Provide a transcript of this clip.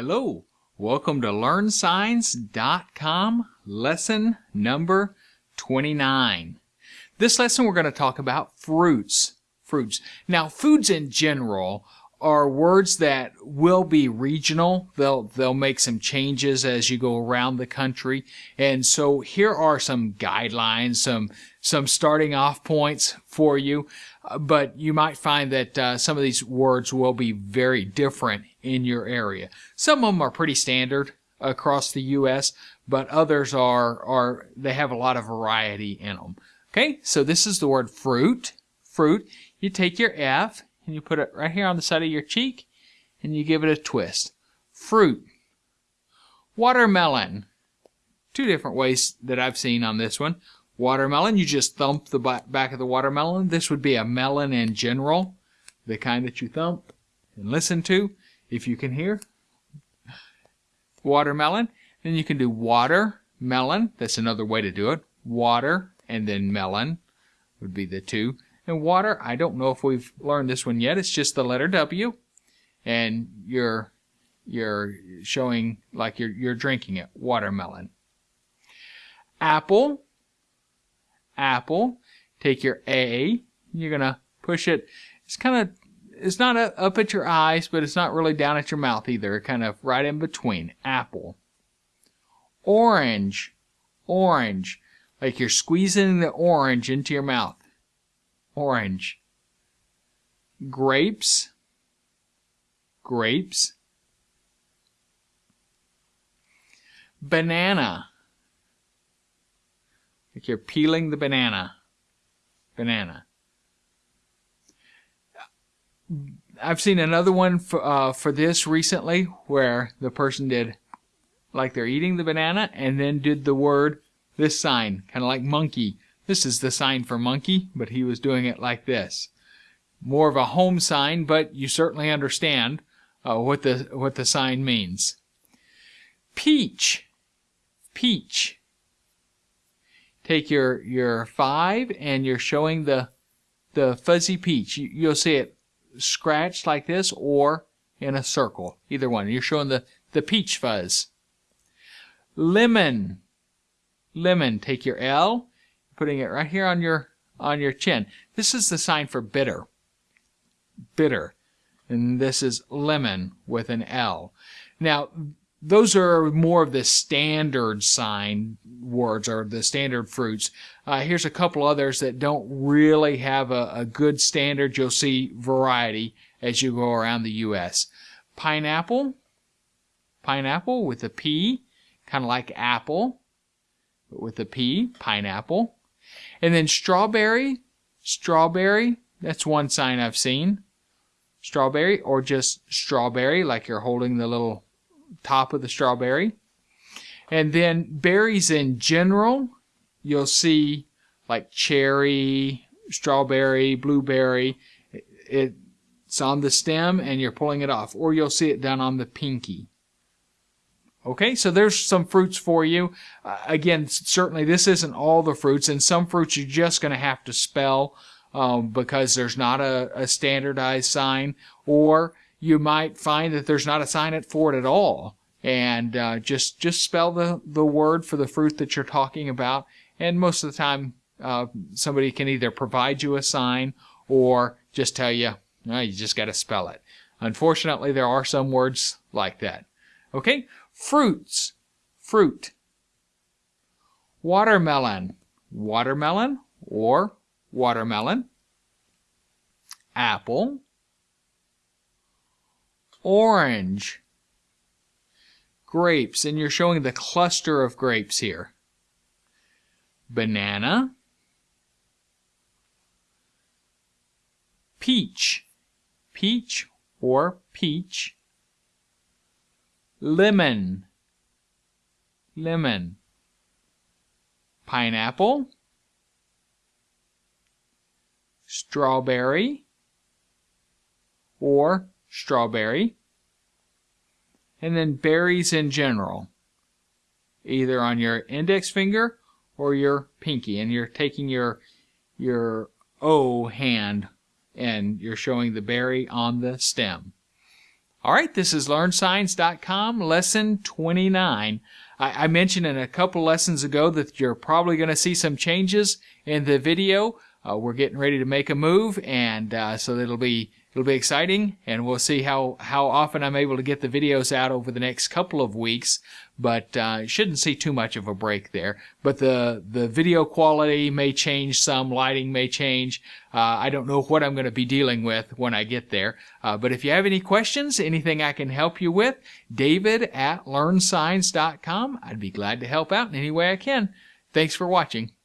Hello, welcome to LearnSigns.com, lesson number 29. This lesson we're going to talk about fruits. Fruits. Now, foods in general are words that will be regional. They'll they'll make some changes as you go around the country. And so here are some guidelines, some some starting off points for you. Uh, but you might find that uh, some of these words will be very different in your area. Some of them are pretty standard across the U.S., but others are are they have a lot of variety in them. Okay, so this is the word fruit. Fruit. You take your F and you put it right here on the side of your cheek and you give it a twist. Fruit. Watermelon. Two different ways that I've seen on this one. Watermelon, you just thump the back of the watermelon. This would be a melon in general, the kind that you thump and listen to, if you can hear. Watermelon. Then you can do watermelon. That's another way to do it. Water and then melon would be the two. And water, I don't know if we've learned this one yet. It's just the letter W, and you're you're showing like you're you're drinking it. Watermelon. Apple. Apple. Take your A. You're gonna push it. It's kind of it's not up at your eyes, but it's not really down at your mouth either. Kind of right in between. Apple. Orange. Orange. Like you're squeezing the orange into your mouth orange. Grapes, grapes. Banana, like you're peeling the banana, banana. I've seen another one for, uh, for this recently where the person did like they're eating the banana and then did the word, this sign, kind of like monkey this is the sign for monkey, but he was doing it like this. More of a home sign, but you certainly understand uh, what the what the sign means. Peach, peach. Take your your five, and you're showing the the fuzzy peach. You, you'll see it scratched like this, or in a circle. Either one. You're showing the the peach fuzz. Lemon, lemon. Take your L putting it right here on your on your chin. This is the sign for bitter. Bitter. And this is lemon with an L. Now, those are more of the standard sign words or the standard fruits. Uh, here's a couple others that don't really have a, a good standard. You'll see variety as you go around the U.S. Pineapple, pineapple with a P, kind of like apple, but with a P, pineapple. And then strawberry, strawberry, that's one sign I've seen. Strawberry or just strawberry, like you're holding the little top of the strawberry. And then berries in general, you'll see like cherry, strawberry, blueberry. It's on the stem and you're pulling it off. Or you'll see it down on the pinky. Okay, so there's some fruits for you. Uh, again, certainly this isn't all the fruits, and some fruits you're just going to have to spell um, because there's not a, a, standardized sign, or you might find that there's not a sign for it at all, and uh, just just spell the the word for the fruit that you're talking about, and most of the time uh, somebody can either provide you a sign or just tell you, you just got to spell it. Unfortunately, there are some words like that. Okay, fruits, fruit. Watermelon, watermelon or watermelon. Apple. Orange. Grapes, and you're showing the cluster of grapes here. Banana. Peach. Peach or peach lemon, lemon, pineapple, strawberry, or strawberry, and then berries in general, either on your index finger or your pinky, and you're taking your your O hand and you're showing the berry on the stem. All right, this is LearnSigns.com, lesson 29. I, I mentioned in a couple lessons ago that you're probably going to see some changes in the video. Uh, we're getting ready to make a move, and uh, so it'll be it'll be exciting, and we'll see how how often I'm able to get the videos out over the next couple of weeks. But uh, shouldn't see too much of a break there. But the the video quality may change some, lighting may change. Uh, I don't know what I'm going to be dealing with when I get there. Uh, but if you have any questions, anything I can help you with, David at LearnSigns.com. I'd be glad to help out in any way I can. Thanks for watching.